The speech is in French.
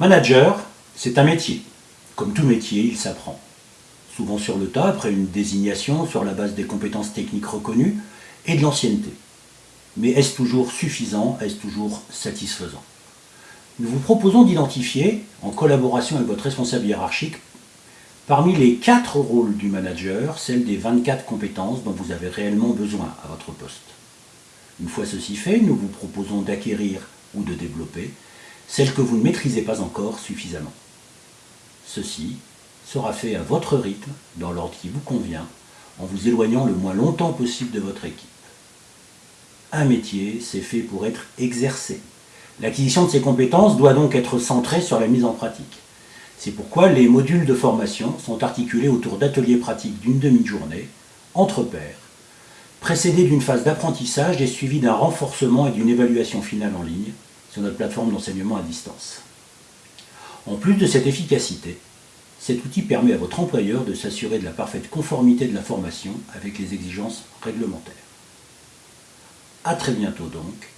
Manager, c'est un métier. Comme tout métier, il s'apprend. Souvent sur le tas, après une désignation sur la base des compétences techniques reconnues et de l'ancienneté. Mais est-ce toujours suffisant Est-ce toujours satisfaisant? Nous vous proposons d'identifier, en collaboration avec votre responsable hiérarchique, parmi les quatre rôles du manager, celles des 24 compétences dont vous avez réellement besoin à votre poste. Une fois ceci fait, nous vous proposons d'acquérir ou de développer celles que vous ne maîtrisez pas encore suffisamment. Ceci sera fait à votre rythme, dans l'ordre qui vous convient, en vous éloignant le moins longtemps possible de votre équipe. Un métier, c'est fait pour être exercé. L'acquisition de ces compétences doit donc être centrée sur la mise en pratique. C'est pourquoi les modules de formation sont articulés autour d'ateliers pratiques d'une demi-journée, entre pairs, précédés d'une phase d'apprentissage et suivis d'un renforcement et d'une évaluation finale en ligne sur notre plateforme d'enseignement à distance. En plus de cette efficacité, cet outil permet à votre employeur de s'assurer de la parfaite conformité de la formation avec les exigences réglementaires. A très bientôt donc